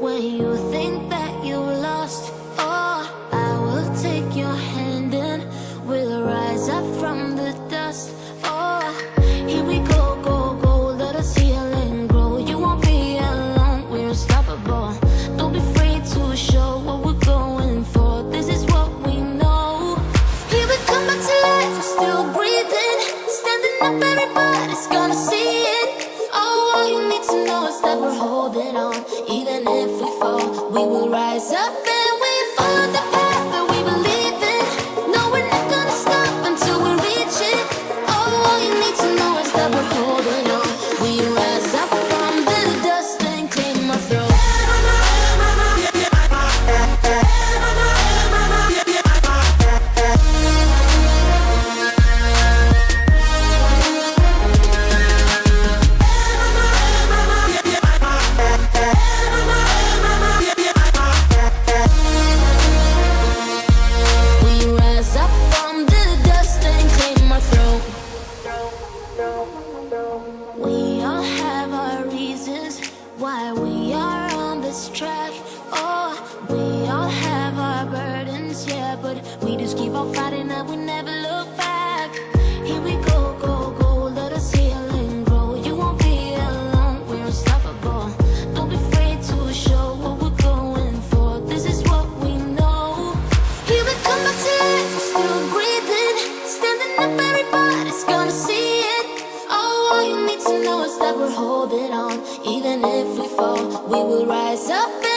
When you think that you lost oh, I will take your hand and we'll rise up from the dust. Oh, here we go, go, go, let grow. You won't be alone, we're unstoppable. Don't be afraid to show what we're going for. This is what we know. Here we come back to life, still breathing. Standing up, everybody's gonna see it. Oh, all you need to know is that we're holding on. why we are on this track. Oh, we all have our burdens, yeah But we just keep on fighting and we never look back. even if we fall, we will rise up.